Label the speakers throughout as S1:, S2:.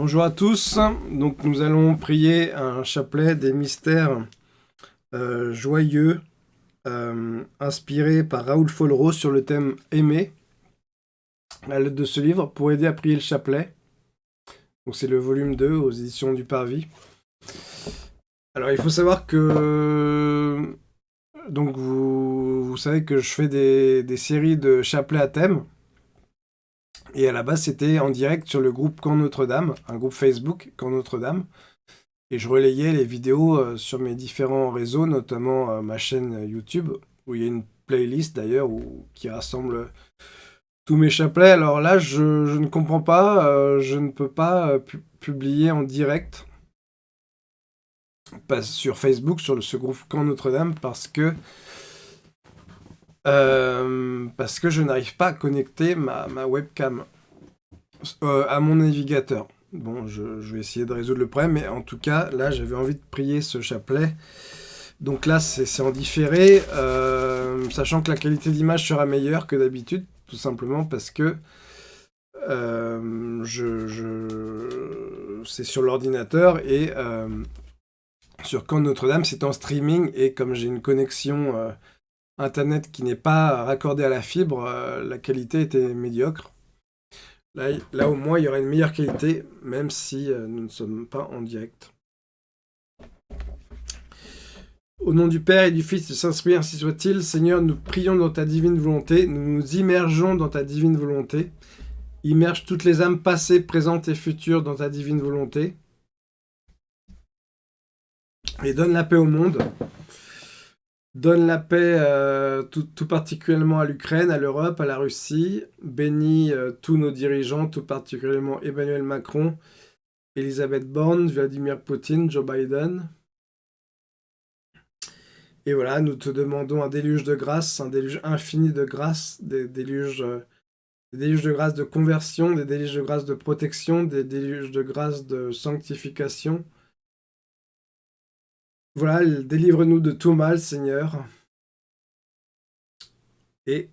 S1: Bonjour à tous, donc nous allons prier un chapelet des mystères euh, joyeux euh, inspiré par Raoul Follereau sur le thème « Aimer » à l'aide de ce livre pour aider à prier le chapelet. Donc c'est le volume 2 aux éditions du Parvis. Alors il faut savoir que donc vous, savez que je fais des, des séries de chapelets à thème et à la base, c'était en direct sur le groupe Camp Notre-Dame, un groupe Facebook Camp Notre-Dame. Et je relayais les vidéos euh, sur mes différents réseaux, notamment euh, ma chaîne YouTube, où il y a une playlist d'ailleurs qui rassemble tous mes chapelets. Alors là, je, ne comprends pas, euh, je ne peux pas publier en direct sur Facebook, sur ce groupe Camp Notre-Dame, parce que euh, parce que je n'arrive pas à connecter ma, webcam euh, à mon navigateur. Bon, je, vais essayer de résoudre le problème, mais en tout cas, là, j'avais envie de prier ce chapelet. Donc là, c'est en différé, euh, sachant que la qualité d'image sera meilleure que d'habitude, tout simplement parce que je, c'est sur l'ordinateur et sur Camp Notre-Dame, c'est en streaming, et comme j'ai une connexion Internet qui n'est pas raccordé à la fibre, euh, la qualité était médiocre. Là, là, au moins, il y aura une meilleure qualité, même si euh, nous ne sommes pas en direct. Au nom du Père et du Fils du Saint-Esprit, ainsi soit-il. Seigneur, nous prions dans ta divine volonté, nous nous immergeons dans ta divine volonté. Immerge toutes les âmes passées, présentes et futures dans ta divine volonté. Et donne la paix au monde. Donne la paix euh, tout, particulièrement à l'Ukraine, à l'Europe, à la Russie. Bénis euh, tous nos dirigeants, tout particulièrement Emmanuel Macron, Elisabeth Borne, Vladimir Poutine, Joe Biden. Et voilà, nous te demandons un déluge de grâce, un déluge infini de grâce, des déluges, euh, des déluges de grâce de conversion, des déluges de grâce de protection, des déluges de grâce de sanctification, voilà, délivre-nous de tout mal, Seigneur. Et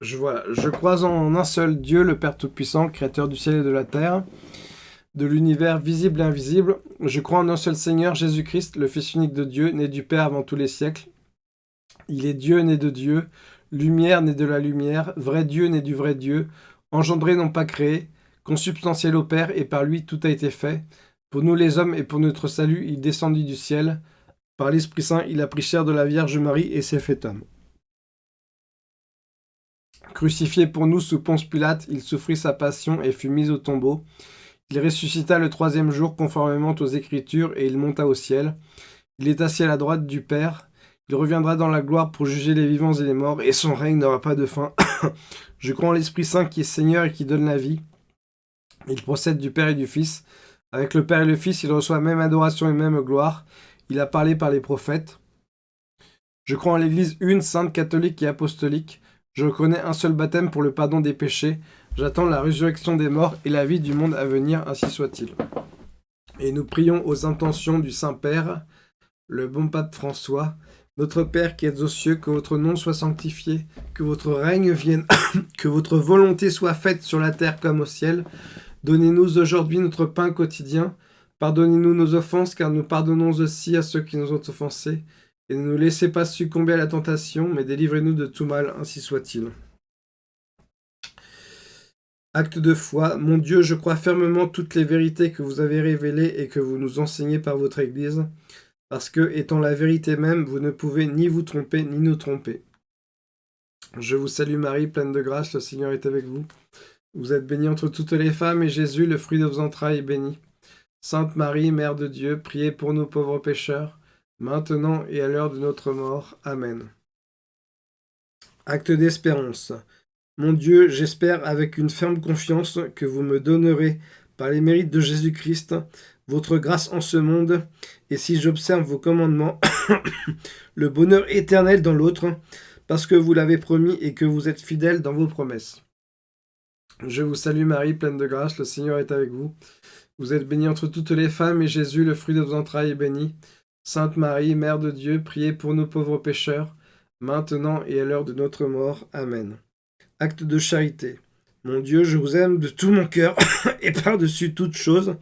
S1: je, je crois en un seul Dieu, le Père Tout-Puissant, Créateur du ciel et de la terre, de l'univers visible et invisible. Je crois en un seul Seigneur, Jésus-Christ, le Fils unique de Dieu, né du Père avant tous les siècles. Il est Dieu né de Dieu, lumière né de la lumière, vrai Dieu né du vrai Dieu, engendré non pas créé, consubstantiel au Père, et par lui tout a été fait. Pour nous les hommes et pour notre salut, il descendit du ciel. Par l'Esprit Saint, il a pris chair de la Vierge Marie et s'est fait homme. Crucifié pour nous sous Ponce Pilate, il souffrit sa passion et fut mis au tombeau. Il ressuscita le troisième jour conformément aux Écritures et il monta au ciel. Il est assis à la droite du Père. Il reviendra dans la gloire pour juger les vivants et les morts, et son règne n'aura pas de fin. Je crois en l'Esprit Saint qui est Seigneur et qui donne la vie. Il procède du Père et du Fils. Avec le Père et le Fils, il reçoit même adoration et même gloire. Il a parlé par les prophètes. Je crois en l'Église une, sainte, catholique et apostolique. Je connais un seul baptême pour le pardon des péchés. J'attends la résurrection des morts et la vie du monde à venir, ainsi soit-il. Et nous prions aux intentions du Saint-Père, le bon pape François, notre Père qui êtes aux cieux, que votre nom soit sanctifié, que votre règne vienne, que votre volonté soit faite sur la terre comme au ciel. Donnez-nous aujourd'hui notre pain quotidien. Pardonnez-nous nos offenses, car nous pardonnons aussi à ceux qui nous ont offensés. Et ne nous laissez pas succomber à la tentation, mais délivrez-nous de tout mal, ainsi soit-il. Acte de foi. Mon Dieu, je crois fermement toutes les vérités que vous avez révélées et que vous nous enseignez par votre Église, parce que, étant la vérité même, vous ne pouvez ni vous tromper, ni nous tromper. Je vous salue Marie, pleine de grâce, le Seigneur est avec vous. Vous êtes bénie entre toutes les femmes, et Jésus, le fruit de vos entrailles, est béni. Sainte Marie, Mère de Dieu, priez pour nous pauvres pécheurs, maintenant et à l'heure de notre mort. Amen. Acte d'espérance. Mon Dieu, j'espère avec une ferme confiance que vous me donnerez, par les mérites de Jésus-Christ, votre grâce en ce monde, et si j'observe vos commandements, le bonheur éternel dans l'autre, parce que vous l'avez promis et que vous êtes fidèle dans vos promesses. Je vous salue Marie, pleine de grâce, le Seigneur est avec vous. Vous êtes bénie entre toutes les femmes, et Jésus, le fruit de vos entrailles, est béni. Sainte Marie, Mère de Dieu, priez pour nous pauvres pécheurs, maintenant et à l'heure de notre mort. Amen. Acte de charité. Mon Dieu, je vous aime de tout mon cœur et par-dessus toute chose,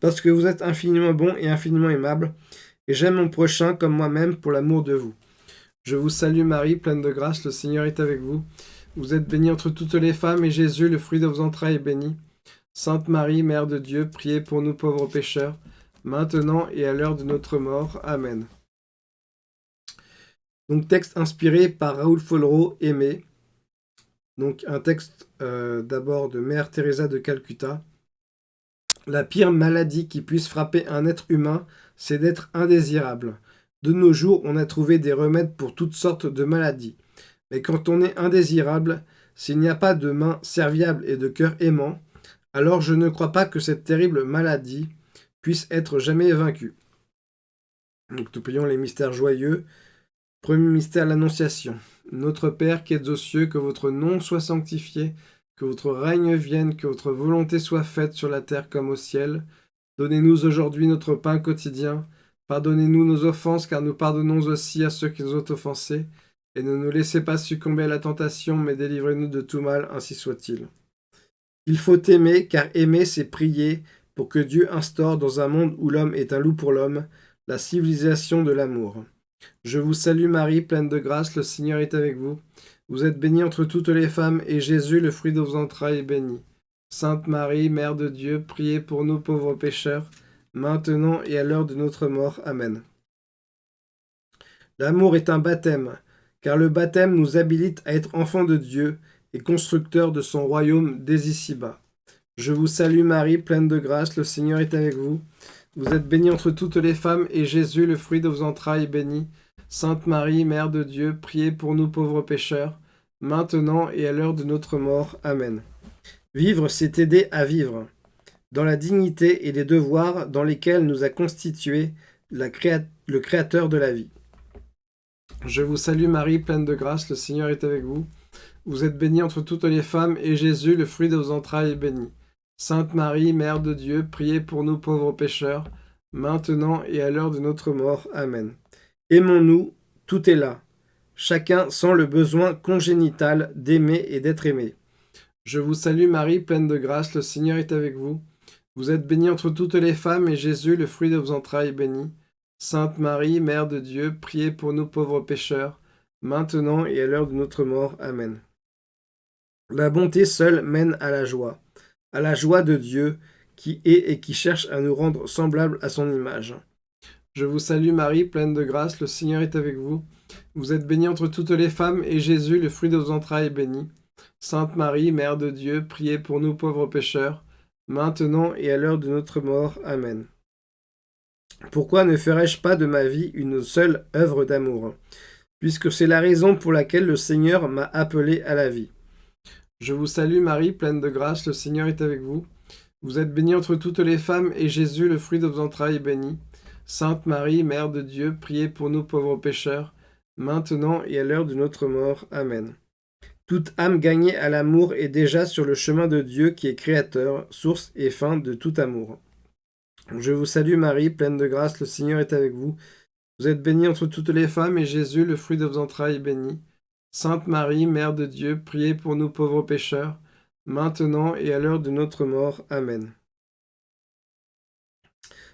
S1: parce que vous êtes infiniment bon et infiniment aimable, et j'aime mon prochain comme moi-même pour l'amour de vous. Je vous salue Marie, pleine de grâce, le Seigneur est avec vous. Vous êtes bénie entre toutes les femmes, et Jésus, le fruit de vos entrailles, est béni. Sainte Marie, Mère de Dieu, priez pour nous pauvres pécheurs, maintenant et à l'heure de notre mort. Amen. Donc texte inspiré par Raoul Follereau, Aimé. Donc un texte euh, d'abord de Mère Teresa de Calcutta. La pire maladie qui puisse frapper un être humain, c'est d'être indésirable. De nos jours, on a trouvé des remèdes pour toutes sortes de maladies. Mais quand on est indésirable, s'il n'y a pas de main serviable et de cœur aimant, alors je ne crois pas que cette terrible maladie puisse être jamais vaincue. Nous prions les mystères joyeux. Premier mystère, l'Annonciation. Notre Père qui êtes aux cieux, que votre nom soit sanctifié, que votre règne vienne, que votre volonté soit faite sur la terre comme au ciel. Donnez-nous aujourd'hui notre pain quotidien. Pardonnez-nous nos offenses, car nous pardonnons aussi à ceux qui nous ont offensés. Et ne nous laissez pas succomber à la tentation, mais délivrez-nous de tout mal, ainsi soit-il. Il faut aimer, car aimer, c'est prier, pour que Dieu instaure dans un monde où l'homme est un loup pour l'homme, la civilisation de l'amour. Je vous salue Marie, pleine de grâce, le Seigneur est avec vous. Vous êtes bénie entre toutes les femmes, et Jésus, le fruit de vos entrailles, est béni. Sainte Marie, Mère de Dieu, priez pour nous pauvres pécheurs, maintenant et à l'heure de notre mort. Amen. L'amour est un baptême, car le baptême nous habilite à être enfants de Dieu et constructeurs de son royaume dès ici-bas. Je vous salue Marie, pleine de grâce, le Seigneur est avec vous. Vous êtes bénie entre toutes les femmes, et Jésus, le fruit de vos entrailles, est béni. Sainte Marie, Mère de Dieu, priez pour nous pauvres pécheurs, maintenant et à l'heure de notre mort. Amen. Vivre, c'est aider à vivre, dans la dignité et les devoirs dans lesquels nous a constitué le Créateur de la vie. Je vous salue Marie, pleine de grâce, le Seigneur est avec vous. Vous êtes bénie entre toutes les femmes, et Jésus, le fruit de vos entrailles, est béni. Sainte Marie, Mère de Dieu, priez pour nous pauvres pécheurs, maintenant et à l'heure de notre mort. Amen. Aimons-nous, tout est là. Chacun sent le besoin congénital d'aimer et d'être aimé. Je vous salue Marie, pleine de grâce, le Seigneur est avec vous. Vous êtes bénie entre toutes les femmes, et Jésus, le fruit de vos entrailles, est béni. Sainte Marie, Mère de Dieu, priez pour nous pauvres pécheurs, maintenant et à l'heure de notre mort. Amen. La bonté seule mène à la joie à la joie de Dieu qui est et qui cherche à nous rendre semblables à son image. Je vous salue Marie, pleine de grâce, le Seigneur est avec vous. Vous êtes bénie entre toutes les femmes, et Jésus, le fruit de vos entrailles, est béni. Sainte Marie, Mère de Dieu, priez pour nous pauvres pécheurs, maintenant et à l'heure de notre mort. Amen. Pourquoi ne ferais-je pas de ma vie une seule œuvre d'amour? Puisque c'est la raison pour laquelle le Seigneur m'a appelé à la vie. Je vous salue Marie, pleine de grâce, le Seigneur est avec vous. Vous êtes bénie entre toutes les femmes, et Jésus, le fruit de vos entrailles, est béni. Sainte Marie, Mère de Dieu, priez pour nous pauvres pécheurs, maintenant et à l'heure de notre mort. Amen. Toute âme gagnée à l'amour est déjà sur le chemin de Dieu qui est créateur, source et fin de tout amour. Je vous salue Marie, pleine de grâce, le Seigneur est avec vous. Vous êtes bénie entre toutes les femmes, et Jésus, le fruit de vos entrailles, est béni. Sainte Marie, Mère de Dieu, priez pour nous pauvres pécheurs, maintenant et à l'heure de notre mort. Amen.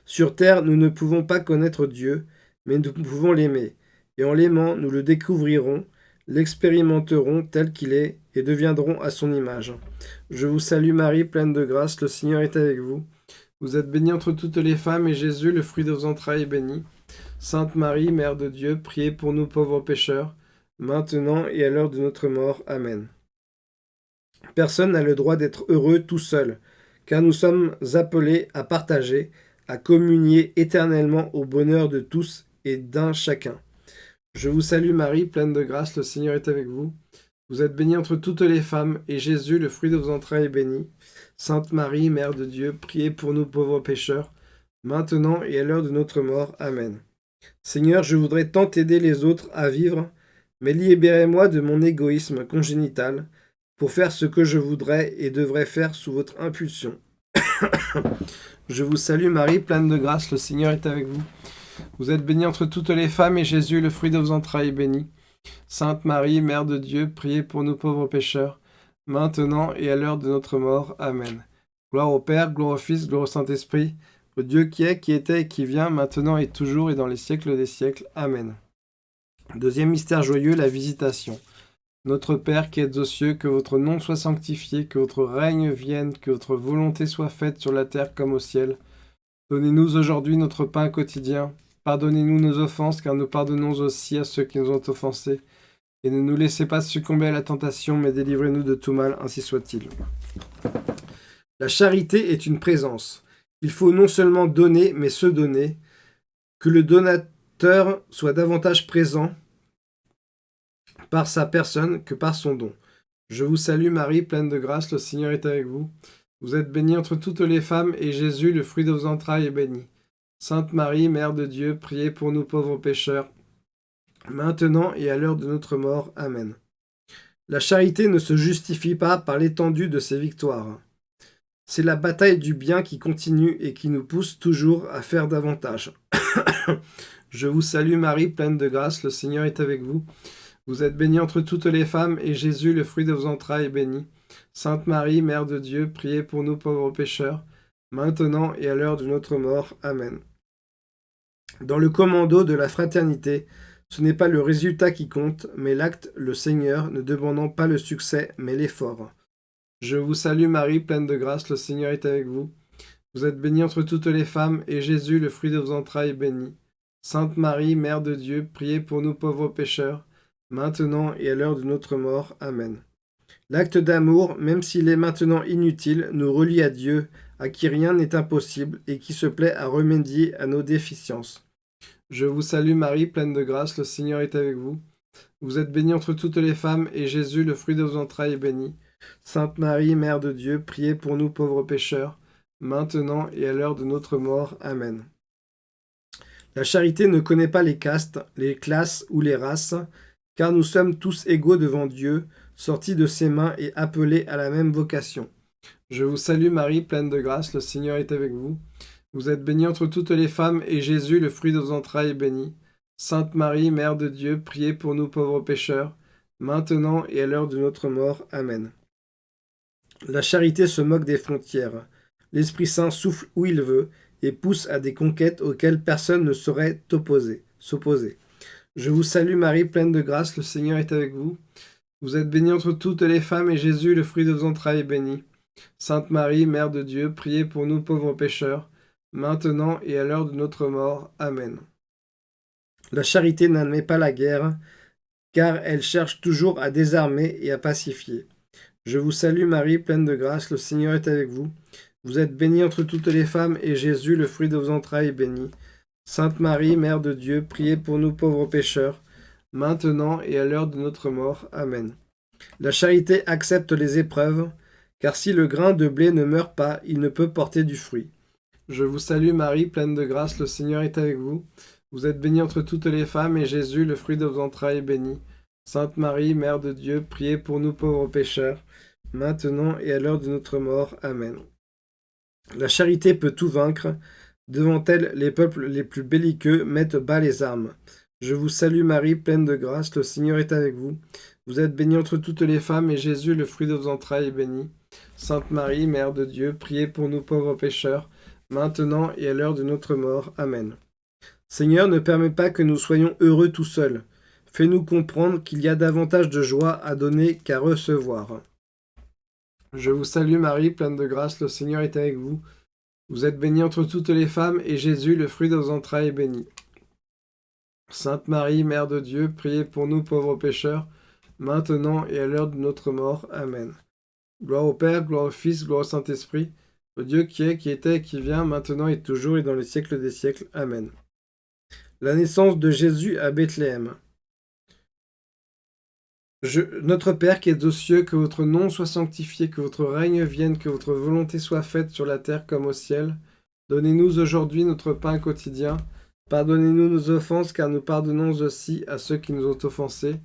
S1: Sur terre, nous ne pouvons pas connaître Dieu, mais nous pouvons l'aimer, et en l'aimant, nous le découvrirons, l'expérimenterons tel qu'il est, et deviendrons à son image. Je vous salue Marie, pleine de grâce, le Seigneur est avec vous. Vous êtes bénie entre toutes les femmes, et Jésus, le fruit de vos entrailles, est béni. Sainte Marie, Mère de Dieu, priez pour nous pauvres pécheurs, maintenant et à l'heure de notre mort. Amen. Personne n'a le droit d'être heureux tout seul, car nous sommes appelés à partager, à communier éternellement au bonheur de tous et d'un chacun. Je vous salue Marie, pleine de grâce, le Seigneur est avec vous. Vous êtes bénie entre toutes les femmes, et Jésus, le fruit de vos entrailles, est béni. Sainte Marie, Mère de Dieu, priez pour nous pauvres pécheurs, maintenant et à l'heure de notre mort. Amen. Seigneur, je voudrais tant aider les autres à vivre mais libérez-moi de mon égoïsme congénital pour faire ce que je voudrais et devrais faire sous votre impulsion. je vous salue Marie, pleine de grâce, le Seigneur est avec vous. Vous êtes bénie entre toutes les femmes, et Jésus, le fruit de vos entrailles, est béni. Sainte Marie, Mère de Dieu, priez pour nous pauvres pécheurs, maintenant et à l'heure de notre mort. Amen. Gloire au Père, gloire au Fils, gloire au Saint-Esprit, au Dieu qui est, qui était et qui vient, maintenant et toujours et dans les siècles des siècles. Amen. Deuxième mystère joyeux, la visitation. Notre Père qui êtes aux cieux, que votre nom soit sanctifié, que votre règne vienne, que votre volonté soit faite sur la terre comme au ciel. Donnez-nous aujourd'hui notre pain quotidien. Pardonnez-nous nos offenses, car nous pardonnons aussi à ceux qui nous ont offensés. Et ne nous laissez pas succomber à la tentation, mais délivrez-nous de tout mal, ainsi soit-il. La charité est une présence. Il faut non seulement donner, mais se donner. Que le donateur soit davantage présent par sa personne que par son don. Je vous salue Marie, pleine de grâce, le Seigneur est avec vous. Vous êtes bénie entre toutes les femmes, et Jésus, le fruit de vos entrailles, est béni. Sainte Marie, Mère de Dieu, priez pour nous pauvres pécheurs, maintenant et à l'heure de notre mort. Amen. La charité ne se justifie pas par l'étendue de ses victoires. C'est la bataille du bien qui continue et qui nous pousse toujours à faire davantage. Je vous salue Marie, pleine de grâce, le Seigneur est avec vous. Vous êtes bénie entre toutes les femmes, et Jésus, le fruit de vos entrailles, est béni. Sainte Marie, Mère de Dieu, priez pour nous pauvres pécheurs, maintenant et à l'heure de notre mort. Amen. Dans le commando de la fraternité, ce n'est pas le résultat qui compte, mais l'acte, le Seigneur, ne demandant pas le succès, mais l'effort. Je vous salue Marie, pleine de grâce, le Seigneur est avec vous. Vous êtes bénie entre toutes les femmes, et Jésus, le fruit de vos entrailles, est béni. Sainte Marie, Mère de Dieu, priez pour nous pauvres pécheurs, maintenant et à l'heure de notre mort. Amen. L'acte d'amour, même s'il est maintenant inutile, nous relie à Dieu, à qui rien n'est impossible, et qui se plaît à remédier à nos déficiences. Je vous salue Marie, pleine de grâce, le Seigneur est avec vous. Vous êtes bénie entre toutes les femmes, et Jésus, le fruit de vos entrailles, est béni. Sainte Marie, Mère de Dieu, priez pour nous pauvres pécheurs, maintenant et à l'heure de notre mort. Amen. La charité ne connaît pas les castes, les classes ou les races, car nous sommes tous égaux devant Dieu, sortis de ses mains et appelés à la même vocation. Je vous salue Marie, pleine de grâce, le Seigneur est avec vous. Vous êtes bénie entre toutes les femmes, et Jésus, le fruit de vos entrailles, est béni. Sainte Marie, Mère de Dieu, priez pour nous pauvres pécheurs, maintenant et à l'heure de notre mort. Amen. La charité se moque des frontières. L'Esprit Saint souffle où il veut, et pousse à des conquêtes auxquelles personne ne saurait s'opposer. Je vous salue Marie, pleine de grâce, le Seigneur est avec vous. Vous êtes bénie entre toutes les femmes, et Jésus, le fruit de vos entrailles, est béni. Sainte Marie, Mère de Dieu, priez pour nous pauvres pécheurs, maintenant et à l'heure de notre mort. Amen. La charité n'admet pas la guerre, car elle cherche toujours à désarmer et à pacifier. Je vous salue Marie, pleine de grâce, le Seigneur est avec vous. Vous êtes bénie entre toutes les femmes, et Jésus, le fruit de vos entrailles, est béni. Sainte Marie, Mère de Dieu, priez pour nous pauvres pécheurs, maintenant et à l'heure de notre mort. Amen. La charité accepte les épreuves, car si le grain de blé ne meurt pas, il ne peut porter du fruit. Je vous salue Marie, pleine de grâce, le Seigneur est avec vous. Vous êtes bénie entre toutes les femmes, et Jésus, le fruit de vos entrailles, est béni. Sainte Marie, Mère de Dieu, priez pour nous pauvres pécheurs, maintenant et à l'heure de notre mort. Amen. La charité peut tout vaincre, Devant elle, les peuples les plus belliqueux mettent bas les armes. Je vous salue Marie, pleine de grâce, le Seigneur est avec vous. Vous êtes bénie entre toutes les femmes, et Jésus, le fruit de vos entrailles, est béni. Sainte Marie, Mère de Dieu, priez pour nous pauvres pécheurs, maintenant et à l'heure de notre mort. Amen. Seigneur, ne permets pas que nous soyons heureux tout seuls. Fais-nous comprendre qu'il y a davantage de joie à donner qu'à recevoir. Je vous salue Marie, pleine de grâce, le Seigneur est avec vous. Vous êtes bénie entre toutes les femmes, et Jésus, le fruit de vos entrailles, est béni. Sainte Marie, Mère de Dieu, priez pour nous pauvres pécheurs, maintenant et à l'heure de notre mort. Amen. Gloire au Père, gloire au Fils, gloire au Saint-Esprit, Dieu qui est, qui était qui vient, maintenant et toujours et dans les siècles des siècles. Amen. La naissance de Jésus à Bethléem notre Père qui es aux cieux, que votre nom soit sanctifié, que votre règne vienne, que votre volonté soit faite sur la terre comme au ciel. Donnez-nous aujourd'hui notre pain quotidien. Pardonnez-nous nos offenses, car nous pardonnons aussi à ceux qui nous ont offensés.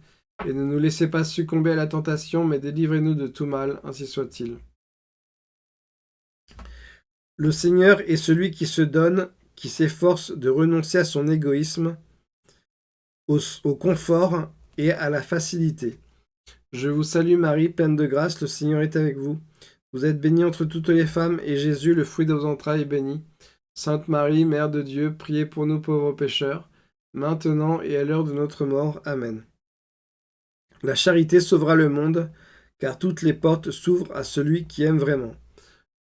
S1: Et ne nous laissez pas succomber à la tentation, mais délivrez-nous de tout mal, ainsi soit-il. Le Seigneur est celui qui se donne, qui s'efforce de renoncer à son égoïsme, au confort et à la facilité. Je vous salue Marie, pleine de grâce, le Seigneur est avec vous. Vous êtes bénie entre toutes les femmes, et Jésus, le fruit de vos entrailles, est béni. Sainte Marie, Mère de Dieu, priez pour nous pauvres pécheurs, maintenant et à l'heure de notre mort. Amen. La charité sauvera le monde, car toutes les portes s'ouvrent à celui qui aime vraiment.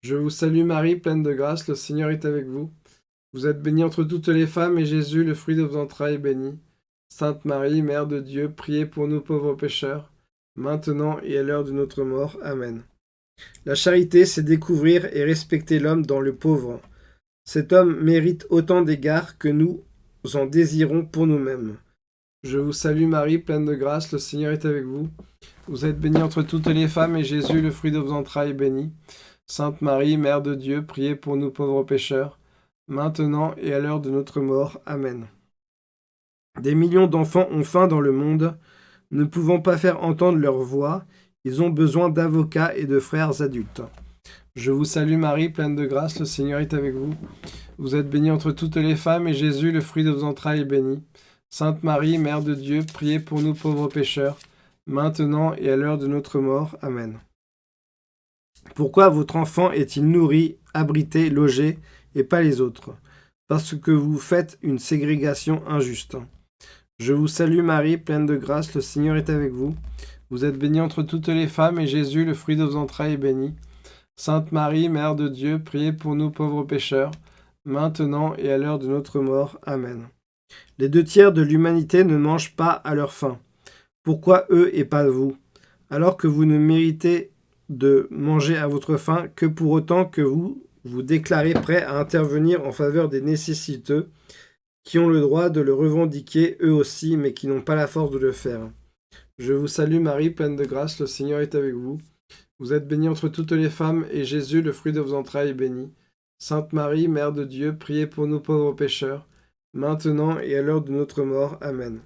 S1: Je vous salue Marie, pleine de grâce, le Seigneur est avec vous. Vous êtes bénie entre toutes les femmes, et Jésus, le fruit de vos entrailles, est béni. Sainte Marie, Mère de Dieu, priez pour nous pauvres pécheurs, maintenant et à l'heure de notre mort. Amen. La charité, c'est découvrir et respecter l'homme dans le pauvre. Cet homme mérite autant d'égards que nous en désirons pour nous-mêmes. Je vous salue Marie, pleine de grâce, le Seigneur est avec vous. Vous êtes bénie entre toutes les femmes, et Jésus, le fruit de vos entrailles, est béni. Sainte Marie, Mère de Dieu, priez pour nous pauvres pécheurs, maintenant et à l'heure de notre mort. Amen. Des millions d'enfants ont faim dans le monde, ne pouvant pas faire entendre leur voix, ils ont besoin d'avocats et de frères adultes. Je vous salue Marie, pleine de grâce, le Seigneur est avec vous. Vous êtes bénie entre toutes les femmes, et Jésus, le fruit de vos entrailles, est béni. Sainte Marie, Mère de Dieu, priez pour nous pauvres pécheurs, maintenant et à l'heure de notre mort. Amen. Pourquoi votre enfant est-il nourri, abrité, logé, et pas les autres? Parce que vous faites une ségrégation injuste. Je vous salue Marie, pleine de grâce, le Seigneur est avec vous. Vous êtes bénie entre toutes les femmes, et Jésus, le fruit de vos entrailles, est béni. Sainte Marie, Mère de Dieu, priez pour nous pauvres pécheurs, maintenant et à l'heure de notre mort. Amen. Les deux tiers de l'humanité ne mangent pas à leur faim. Pourquoi eux et pas vous? Alors que vous ne méritez de manger à votre faim que pour autant que vous vous déclarez prêt à intervenir en faveur des nécessiteux, qui ont le droit de le revendiquer eux aussi, mais qui n'ont pas la force de le faire. Je vous salue Marie, pleine de grâce, le Seigneur est avec vous. Vous êtes bénie entre toutes les femmes, et Jésus, le fruit de vos entrailles, est béni. Sainte Marie, Mère de Dieu, priez pour nous pauvres pécheurs, maintenant et à l'heure de notre mort. Amen.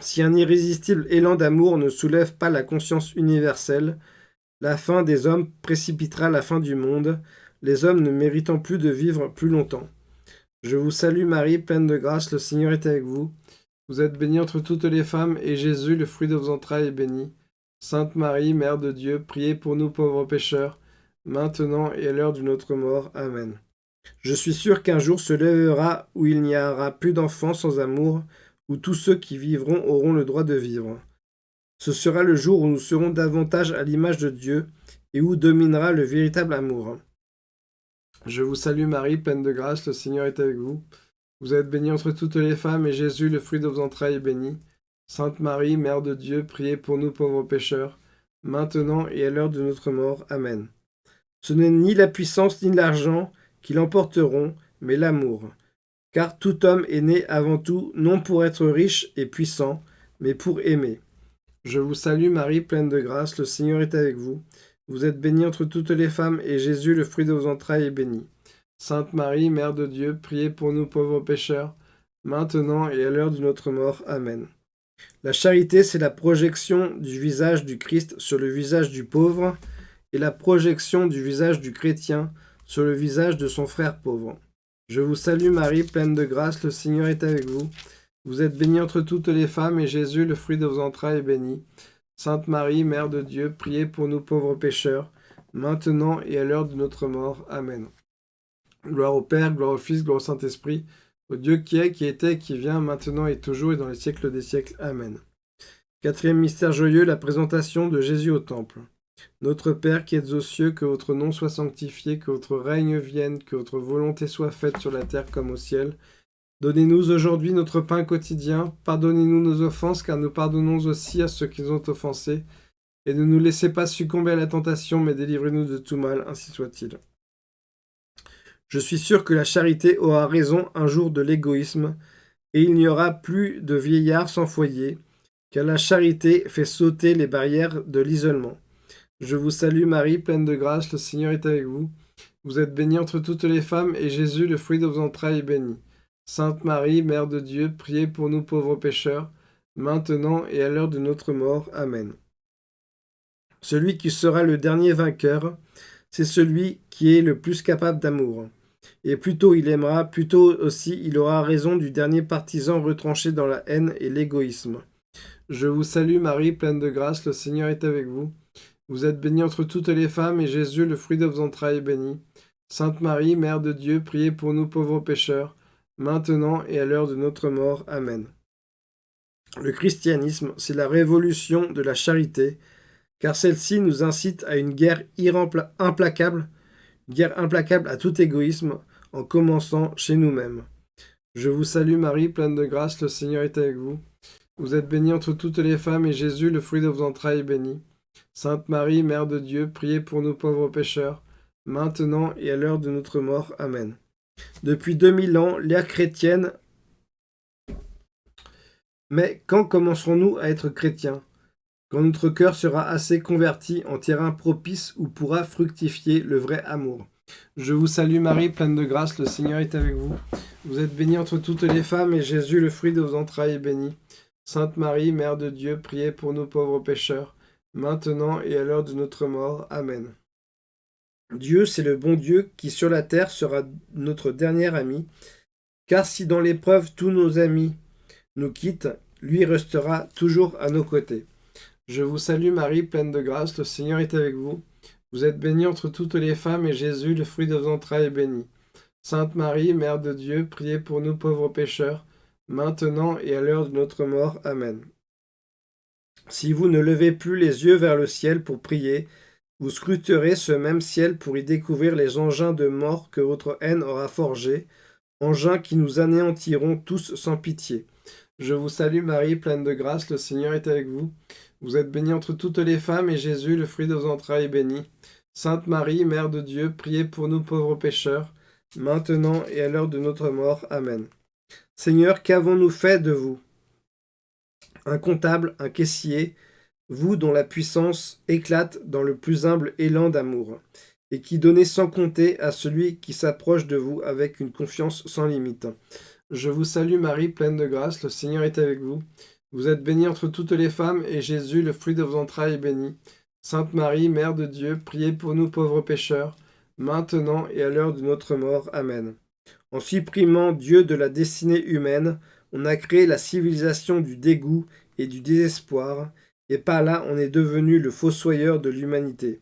S1: Si un irrésistible élan d'amour ne soulève pas la conscience universelle, la fin des hommes précipitera la fin du monde, les hommes ne méritant plus de vivre plus longtemps. Je vous salue Marie, pleine de grâce, le Seigneur est avec vous. Vous êtes bénie entre toutes les femmes, et Jésus, le fruit de vos entrailles, est béni. Sainte Marie, Mère de Dieu, priez pour nous pauvres pécheurs, maintenant et à l'heure de notre mort. Amen. Je suis sûr qu'un jour se lèvera où il n'y aura plus d'enfants sans amour, où tous ceux qui vivront auront le droit de vivre. Ce sera le jour où nous serons davantage à l'image de Dieu et où dominera le véritable amour. Je vous salue Marie, pleine de grâce, le Seigneur est avec vous. Vous êtes bénie entre toutes les femmes, et Jésus, le fruit de vos entrailles, est béni. Sainte Marie, Mère de Dieu, priez pour nous pauvres pécheurs, maintenant et à l'heure de notre mort. Amen. Ce n'est ni la puissance ni l'argent qui l'emporteront, mais l'amour. Car tout homme est né avant tout, non pour être riche et puissant, mais pour aimer. Je vous salue Marie, pleine de grâce, le Seigneur est avec vous. Vous êtes bénie entre toutes les femmes, et Jésus, le fruit de vos entrailles, est béni. Sainte Marie, Mère de Dieu, priez pour nous pauvres pécheurs, maintenant et à l'heure de notre mort. Amen. La charité, c'est la projection du visage du Christ sur le visage du pauvre, et la projection du visage du chrétien sur le visage de son frère pauvre. Je vous salue Marie, pleine de grâce, le Seigneur est avec vous. Vous êtes bénie entre toutes les femmes, et Jésus, le fruit de vos entrailles, est béni. Sainte Marie, Mère de Dieu, priez pour nous pauvres pécheurs, maintenant et à l'heure de notre mort. Amen. Gloire au Père, gloire au Fils, gloire au Saint-Esprit, au Dieu qui est, qui était, qui vient, maintenant et toujours, et dans les siècles des siècles. Amen. Quatrième mystère joyeux, la présentation de Jésus au Temple. Notre Père qui êtes aux cieux, que votre nom soit sanctifié, que votre règne vienne, que votre volonté soit faite sur la terre comme au ciel. Donnez-nous aujourd'hui notre pain quotidien. Pardonnez-nous nos offenses, car nous pardonnons aussi à ceux qui nous ont offensés. Et ne nous laissez pas succomber à la tentation, mais délivrez-nous de tout mal, ainsi soit-il. Je suis sûr que la charité aura raison un jour de l'égoïsme, et il n'y aura plus de vieillards sans foyer, car la charité fait sauter les barrières de l'isolement. Je vous salue Marie, pleine de grâce, le Seigneur est avec vous. Vous êtes bénie entre toutes les femmes, et Jésus, le fruit de vos entrailles, est béni. Sainte Marie, Mère de Dieu, priez pour nous pauvres pécheurs, maintenant et à l'heure de notre mort. Amen. Celui qui sera le dernier vainqueur, c'est celui qui est le plus capable d'amour. Et plus tôt il aimera, plus tôt aussi il aura raison du dernier partisan retranché dans la haine et l'égoïsme. Je vous salue Marie, pleine de grâce, le Seigneur est avec vous. Vous êtes bénie entre toutes les femmes, et Jésus, le fruit de vos entrailles, est béni. Sainte Marie, Mère de Dieu, priez pour nous pauvres pécheurs, maintenant et à l'heure de notre mort. Amen. Le christianisme, c'est la révolution de la charité, car celle-ci nous incite à une guerre implacable, guerre implacable à tout égoïsme, en commençant chez nous-mêmes. Je vous salue Marie, pleine de grâce, le Seigneur est avec vous. Vous êtes bénie entre toutes les femmes, et Jésus, le fruit de vos entrailles, est béni. Sainte Marie, Mère de Dieu, priez pour nous pauvres pécheurs, maintenant et à l'heure de notre mort. Amen. Depuis 2000 ans, l'ère chrétienne... Mais quand commencerons-nous à être chrétiens? Quand notre cœur sera assez converti en terrain propice où pourra fructifier le vrai amour. Je vous salue Marie, pleine de grâce, le Seigneur est avec vous. Vous êtes bénie entre toutes les femmes, et Jésus, le fruit de vos entrailles, est béni. Sainte Marie, Mère de Dieu, priez pour nous pauvres pécheurs, maintenant et à l'heure de notre mort. Amen. Dieu, c'est le bon Dieu qui sur la terre sera notre dernier ami, car si dans l'épreuve tous nos amis nous quittent, lui restera toujours à nos côtés. Je vous salue Marie, pleine de grâce, le Seigneur est avec vous. Vous êtes bénie entre toutes les femmes, et Jésus, le fruit de vos entrailles, est béni. Sainte Marie, Mère de Dieu, priez pour nous pauvres pécheurs, maintenant et à l'heure de notre mort. Amen. Si vous ne levez plus les yeux vers le ciel pour prier, vous scruterez ce même ciel pour y découvrir les engins de mort que votre haine aura forgés, engins qui nous anéantiront tous sans pitié. Je vous salue Marie, pleine de grâce, le Seigneur est avec vous. Vous êtes bénie entre toutes les femmes, et Jésus, le fruit de vos entrailles, est béni. Sainte Marie, Mère de Dieu, priez pour nous pauvres pécheurs, maintenant et à l'heure de notre mort. Amen. Seigneur, qu'avons-nous fait de vous? Un comptable, un caissier, vous dont la puissance éclate dans le plus humble élan d'amour, et qui donnez sans compter à celui qui s'approche de vous avec une confiance sans limite. Je vous salue Marie, pleine de grâce, le Seigneur est avec vous. Vous êtes bénie entre toutes les femmes, et Jésus, le fruit de vos entrailles, est béni. Sainte Marie, Mère de Dieu, priez pour nous pauvres pécheurs, maintenant et à l'heure de notre mort. Amen. En supprimant Dieu de la destinée humaine, on a créé la civilisation du dégoût et du désespoir, et par là on est devenu le fossoyeur de l'humanité.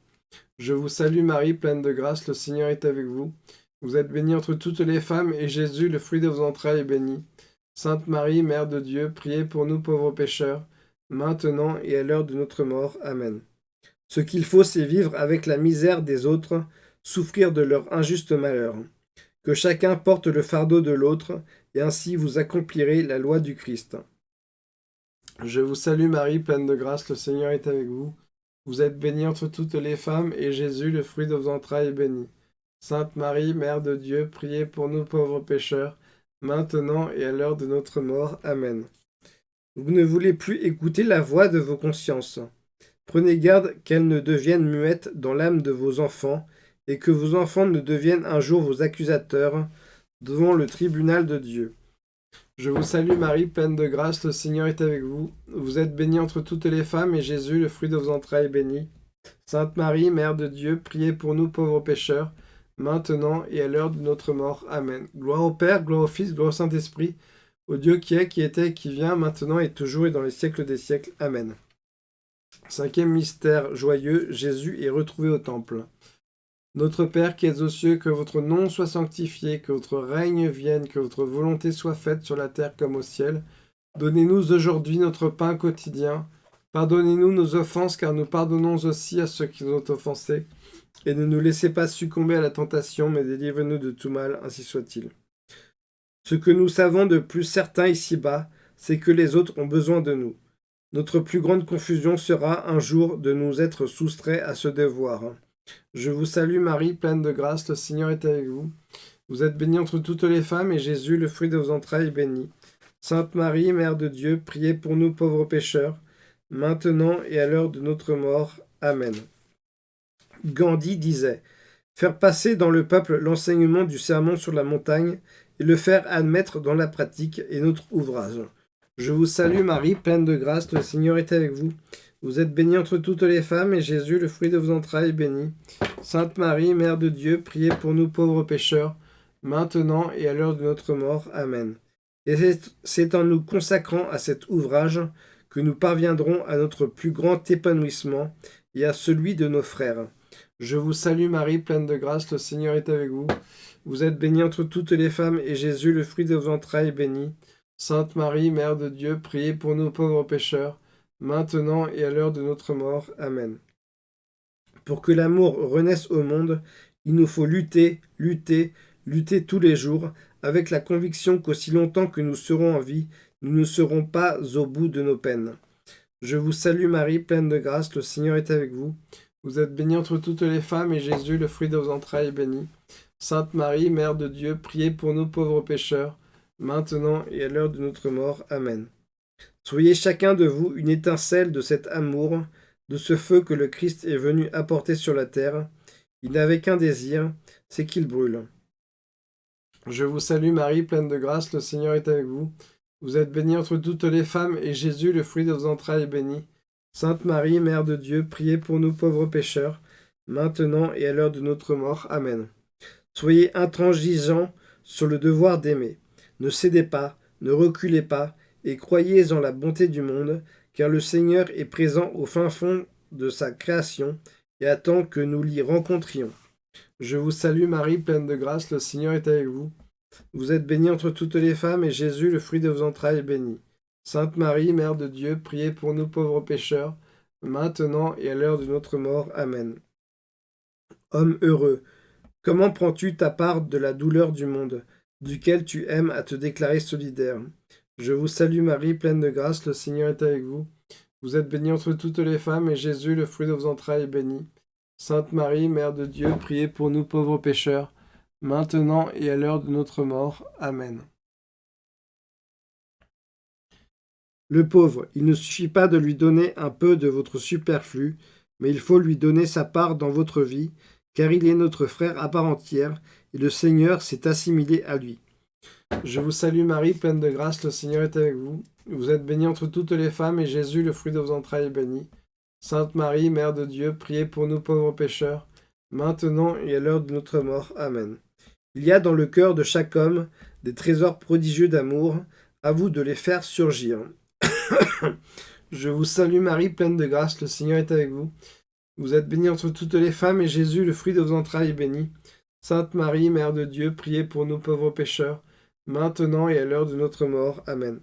S1: Je vous salue Marie, pleine de grâce, le Seigneur est avec vous. Vous êtes bénie entre toutes les femmes, et Jésus, le fruit de vos entrailles, est béni. Sainte Marie, Mère de Dieu, priez pour nous pauvres pécheurs, maintenant et à l'heure de notre mort. Amen. Ce qu'il faut, c'est vivre avec la misère des autres, souffrir de leur injuste malheur. Que chacun porte le fardeau de l'autre, et ainsi vous accomplirez la loi du Christ. Je vous salue Marie, pleine de grâce, le Seigneur est avec vous. Vous êtes bénie entre toutes les femmes, et Jésus, le fruit de vos entrailles, est béni. Sainte Marie, Mère de Dieu, priez pour nous pauvres pécheurs, maintenant et à l'heure de notre mort. Amen. Vous ne voulez plus écouter la voix de vos consciences. Prenez garde qu'elle ne devienne muette dans l'âme de vos enfants, et que vos enfants ne deviennent un jour vos accusateurs devant le tribunal de Dieu. Je vous salue Marie, pleine de grâce, le Seigneur est avec vous. Vous êtes bénie entre toutes les femmes, et Jésus, le fruit de vos entrailles, est béni. Sainte Marie, Mère de Dieu, priez pour nous pauvres pécheurs, maintenant et à l'heure de notre mort. Amen. Gloire au Père, gloire au Fils, gloire au Saint-Esprit, au Dieu qui est, qui était, qui vient, maintenant et toujours et dans les siècles des siècles. Amen. Cinquième mystère joyeux, Jésus est retrouvé au temple. Notre Père qui es aux cieux, que votre nom soit sanctifié, que votre règne vienne, que votre volonté soit faite sur la terre comme au ciel. Donnez-nous aujourd'hui notre pain quotidien. Pardonnez-nous nos offenses, car nous pardonnons aussi à ceux qui nous ont offensés. Et ne nous laissez pas succomber à la tentation, mais délivre-nous de tout mal, ainsi soit-il. Ce que nous savons de plus certain ici-bas, c'est que les autres ont besoin de nous. Notre plus grande confusion sera un jour de nous être soustraits à ce devoir. Je vous salue Marie, pleine de grâce, le Seigneur est avec vous. Vous êtes bénie entre toutes les femmes, et Jésus, le fruit de vos entrailles, est béni. Sainte Marie, Mère de Dieu, priez pour nous pauvres pécheurs, maintenant et à l'heure de notre mort. Amen. Gandhi disait « Faire passer dans le peuple l'enseignement du sermon sur la montagne et le faire admettre dans la pratique est notre ouvrage. Je vous salue Marie, pleine de grâce, le Seigneur est avec vous. Vous êtes bénie entre toutes les femmes, et Jésus, le fruit de vos entrailles, est béni. Sainte Marie, Mère de Dieu, priez pour nous pauvres pécheurs, maintenant et à l'heure de notre mort. Amen. Et c'est en nous consacrant à cet ouvrage que nous parviendrons à notre plus grand épanouissement et à celui de nos frères. Je vous salue Marie, pleine de grâce, le Seigneur est avec vous. Vous êtes bénie entre toutes les femmes, et Jésus, le fruit de vos entrailles, est béni. Sainte Marie, Mère de Dieu, priez pour nous pauvres pécheurs, maintenant et à l'heure de notre mort. Amen. Pour que l'amour renaisse au monde, il nous faut lutter, lutter, lutter tous les jours, avec la conviction qu'aussi longtemps que nous serons en vie, nous ne serons pas au bout de nos peines. Je vous salue Marie, pleine de grâce, le Seigneur est avec vous. Vous êtes bénie entre toutes les femmes, et Jésus, le fruit de vos entrailles, est béni. Sainte Marie, Mère de Dieu, priez pour nous pauvres pécheurs, maintenant et à l'heure de notre mort. Amen. Soyez chacun de vous une étincelle de cet amour, de ce feu que le Christ est venu apporter sur la terre. Il n'avait qu'un désir, c'est qu'il brûle. Je vous salue Marie, pleine de grâce, le Seigneur est avec vous. Vous êtes bénie entre toutes les femmes, et Jésus, le fruit de vos entrailles, est béni. Sainte Marie, Mère de Dieu, priez pour nous pauvres pécheurs, maintenant et à l'heure de notre mort. Amen. Soyez intransigeants sur le devoir d'aimer. Ne cédez pas, ne reculez pas, et croyez en la bonté du monde, car le Seigneur est présent au fin fond de sa création et attend que nous l'y rencontrions. Je vous salue Marie, pleine de grâce, le Seigneur est avec vous. Vous êtes bénie entre toutes les femmes, et Jésus, le fruit de vos entrailles, est béni. Sainte Marie, Mère de Dieu, priez pour nous pauvres pécheurs, maintenant et à l'heure de notre mort. Amen. Homme heureux, comment prends-tu ta part de la douleur du monde, duquel tu aimes à te déclarer solidaire? Je vous salue Marie, pleine de grâce, le Seigneur est avec vous. Vous êtes bénie entre toutes les femmes, et Jésus, le fruit de vos entrailles, est béni. Sainte Marie, Mère de Dieu, priez pour nous pauvres pécheurs, maintenant et à l'heure de notre mort. Amen. Le pauvre, il ne suffit pas de lui donner un peu de votre superflu, mais il faut lui donner sa part dans votre vie, car il est notre frère à part entière, et le Seigneur s'est assimilé à lui. Je vous salue Marie, pleine de grâce, le Seigneur est avec vous. Vous êtes bénie entre toutes les femmes, et Jésus, le fruit de vos entrailles, est béni. Sainte Marie, Mère de Dieu, priez pour nous pauvres pécheurs, maintenant et à l'heure de notre mort. Amen. Il y a dans le cœur de chaque homme des trésors prodigieux d'amour, à vous de les faire surgir. Je vous salue Marie, pleine de grâce, le Seigneur est avec vous. Vous êtes bénie entre toutes les femmes, et Jésus, le fruit de vos entrailles, est béni. Sainte Marie, Mère de Dieu, priez pour nous pauvres pécheurs, maintenant et à l'heure de notre mort. Amen.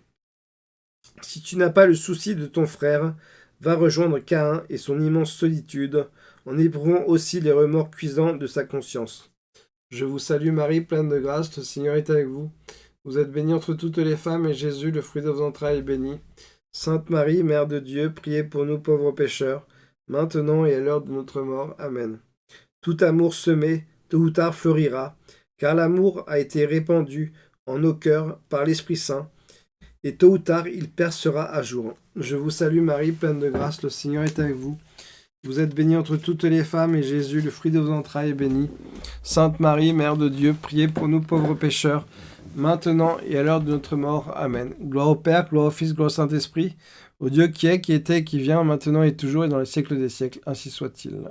S1: Si tu n'as pas le souci de ton frère, va rejoindre Caïn et son immense solitude, en éprouvant aussi les remords cuisants de sa conscience. Je vous salue Marie, pleine de grâce, le Seigneur est avec vous. Vous êtes bénie entre toutes les femmes, et Jésus, le fruit de vos entrailles, est béni. Sainte Marie, Mère de Dieu, priez pour nous pauvres pécheurs, maintenant et à l'heure de notre mort. Amen. Tout amour semé, tôt ou tard fleurira, car l'amour a été répandu en nos cœurs par l'Esprit Saint, et tôt ou tard il percera à jour. Je vous salue Marie, pleine de grâce, le Seigneur est avec vous. Vous êtes bénie entre toutes les femmes, et Jésus, le fruit de vos entrailles, est béni. Sainte Marie, Mère de Dieu, priez pour nous pauvres pécheurs, maintenant et à l'heure de notre mort. Amen. Gloire au Père, gloire au Fils, gloire au Saint-Esprit, au Dieu qui est, qui était, qui vient, maintenant et toujours, et dans les siècles des siècles. Ainsi soit-il.